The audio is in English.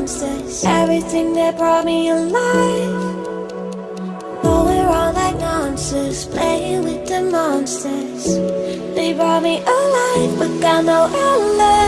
monsters. Everything that brought me alive. Oh, we're all like monsters. Playing with the monsters. They brought me alive But got no alive